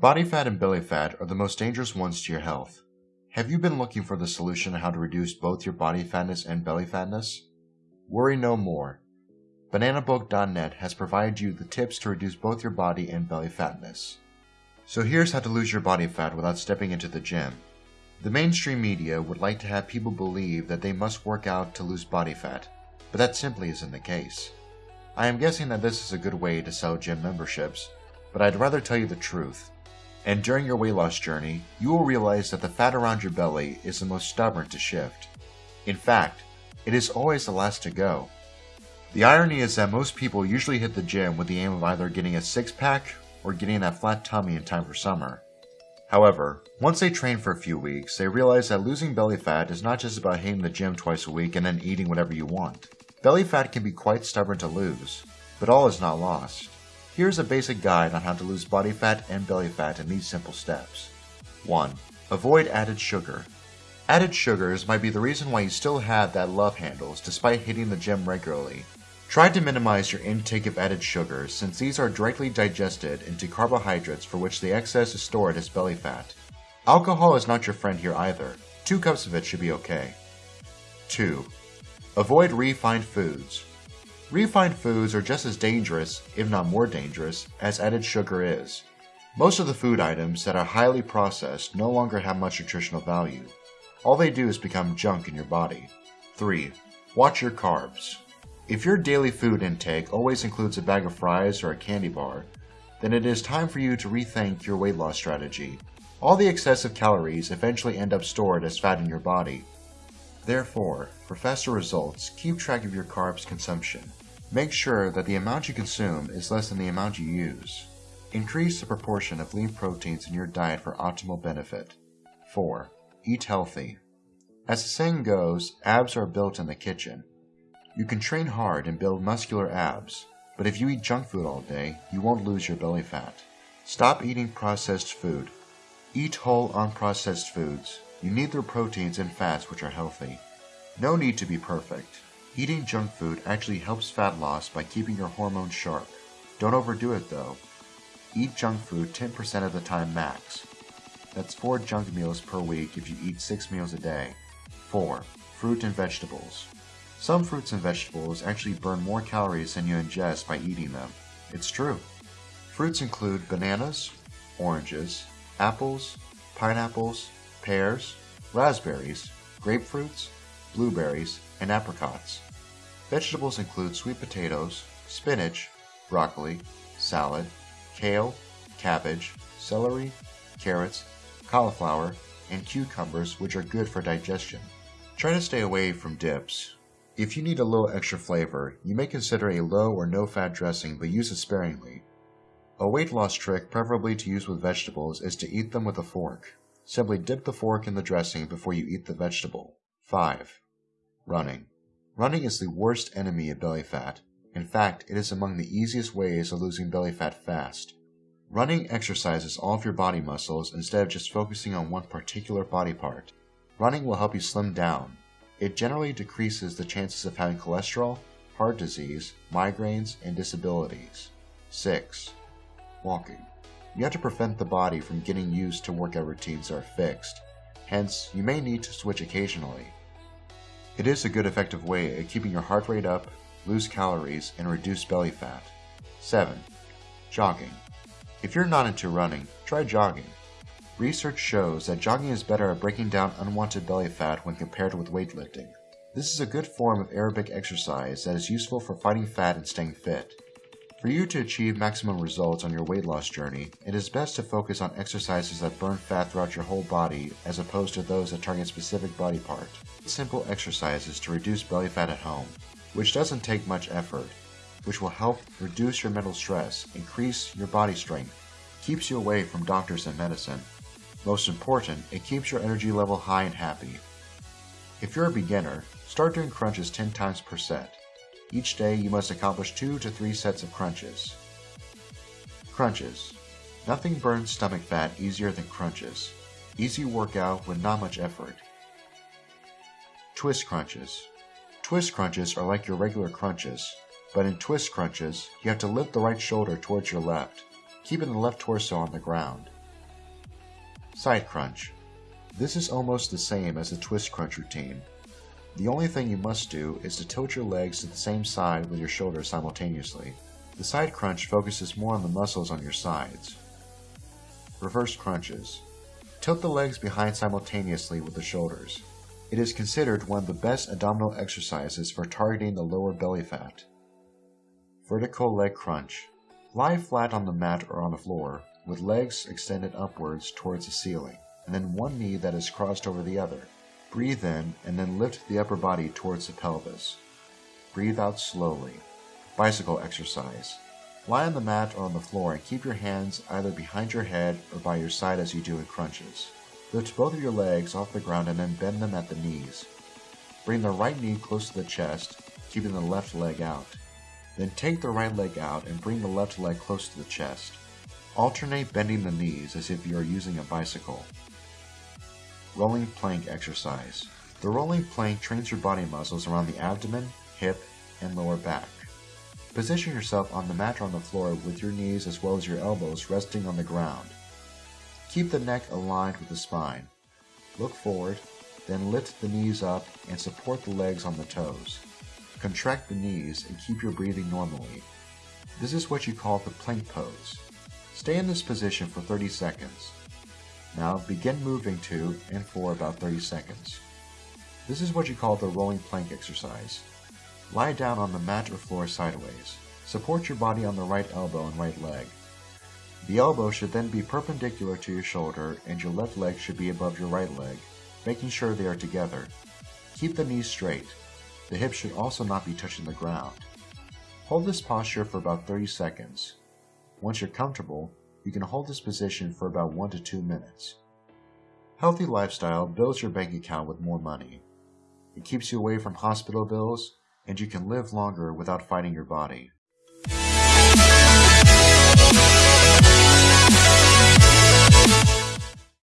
Body fat and belly fat are the most dangerous ones to your health. Have you been looking for the solution on how to reduce both your body fatness and belly fatness? Worry no more. BananaBook.net has provided you the tips to reduce both your body and belly fatness. So here's how to lose your body fat without stepping into the gym. The mainstream media would like to have people believe that they must work out to lose body fat, but that simply isn't the case. I am guessing that this is a good way to sell gym memberships, but I'd rather tell you the truth. And during your weight loss journey, you will realize that the fat around your belly is the most stubborn to shift. In fact, it is always the last to go. The irony is that most people usually hit the gym with the aim of either getting a six pack or getting that flat tummy in time for summer. However, once they train for a few weeks, they realize that losing belly fat is not just about hitting the gym twice a week and then eating whatever you want. Belly fat can be quite stubborn to lose, but all is not lost. Here's a basic guide on how to lose body fat and belly fat in these simple steps. 1. Avoid added sugar. Added sugars might be the reason why you still have that love handles despite hitting the gym regularly. Try to minimize your intake of added sugars since these are directly digested into carbohydrates for which the excess is stored as belly fat. Alcohol is not your friend here either. Two cups of it should be okay. 2. Avoid refined foods. Refined foods are just as dangerous, if not more dangerous, as added sugar is. Most of the food items that are highly processed no longer have much nutritional value. All they do is become junk in your body. 3. Watch your carbs. If your daily food intake always includes a bag of fries or a candy bar, then it is time for you to rethink your weight loss strategy. All the excessive calories eventually end up stored as fat in your body. Therefore, for faster results, keep track of your carbs consumption. Make sure that the amount you consume is less than the amount you use. Increase the proportion of lean proteins in your diet for optimal benefit. 4. Eat healthy. As the saying goes, abs are built in the kitchen. You can train hard and build muscular abs, but if you eat junk food all day, you won't lose your belly fat. Stop eating processed food. Eat whole, unprocessed foods. You need their proteins and fats which are healthy. No need to be perfect. Eating junk food actually helps fat loss by keeping your hormones sharp. Don't overdo it though. Eat junk food 10% of the time max. That's 4 junk meals per week if you eat 6 meals a day. 4. Fruit and vegetables. Some fruits and vegetables actually burn more calories than you ingest by eating them. It's true. Fruits include bananas, oranges, apples, pineapples, pears, raspberries, grapefruits, blueberries, and apricots. Vegetables include sweet potatoes, spinach, broccoli, salad, kale, cabbage, celery, carrots, cauliflower, and cucumbers which are good for digestion. Try to stay away from dips. If you need a little extra flavor, you may consider a low or no fat dressing but use it sparingly. A weight loss trick preferably to use with vegetables is to eat them with a fork. Simply dip the fork in the dressing before you eat the vegetable. 5. Running. Running is the worst enemy of belly fat. In fact, it is among the easiest ways of losing belly fat fast. Running exercises all of your body muscles instead of just focusing on one particular body part. Running will help you slim down. It generally decreases the chances of having cholesterol, heart disease, migraines, and disabilities. 6. Walking. You have to prevent the body from getting used to workout routines that are fixed. Hence, you may need to switch occasionally. It is a good effective way of keeping your heart rate up, lose calories, and reduce belly fat. 7. Jogging. If you're not into running, try jogging. Research shows that jogging is better at breaking down unwanted belly fat when compared with weightlifting. This is a good form of aerobic exercise that is useful for fighting fat and staying fit. For you to achieve maximum results on your weight loss journey, it is best to focus on exercises that burn fat throughout your whole body as opposed to those that target specific body part. Simple exercises to reduce belly fat at home, which doesn't take much effort, which will help reduce your mental stress, increase your body strength, keeps you away from doctors and medicine. Most important, it keeps your energy level high and happy. If you're a beginner, start doing crunches 10 times per set. Each day you must accomplish 2 to 3 sets of crunches. Crunches. Nothing burns stomach fat easier than crunches. Easy workout with not much effort. Twist crunches. Twist crunches are like your regular crunches, but in twist crunches, you have to lift the right shoulder towards your left, keeping the left torso on the ground. Side crunch. This is almost the same as the twist crunch routine. The only thing you must do is to tilt your legs to the same side with your shoulders simultaneously. The side crunch focuses more on the muscles on your sides. Reverse crunches. Tilt the legs behind simultaneously with the shoulders. It is considered one of the best abdominal exercises for targeting the lower belly fat. Vertical leg crunch. Lie flat on the mat or on the floor, with legs extended upwards towards the ceiling, and then one knee that is crossed over the other. Breathe in and then lift the upper body towards the pelvis. Breathe out slowly. Bicycle exercise. Lie on the mat or on the floor and keep your hands either behind your head or by your side as you do in crunches. Lift both of your legs off the ground and then bend them at the knees. Bring the right knee close to the chest, keeping the left leg out. Then take the right leg out and bring the left leg close to the chest. Alternate bending the knees as if you are using a bicycle. Rolling plank exercise. The rolling plank trains your body muscles around the abdomen, hip, and lower back. Position yourself on the mat or on the floor with your knees as well as your elbows resting on the ground. Keep the neck aligned with the spine. Look forward, then lift the knees up and support the legs on the toes. Contract the knees and keep your breathing normally. This is what you call the plank pose. Stay in this position for 30 seconds. Now begin moving to and for about 30 seconds. This is what you call the rolling plank exercise. Lie down on the mat or floor sideways. Support your body on the right elbow and right leg. The elbow should then be perpendicular to your shoulder and your left leg should be above your right leg, making sure they are together. Keep the knees straight. The hips should also not be touching the ground. Hold this posture for about 30 seconds. Once you're comfortable, you can hold this position for about 1 to 2 minutes. Healthy lifestyle builds your bank account with more money. It keeps you away from hospital bills, and you can live longer without fighting your body.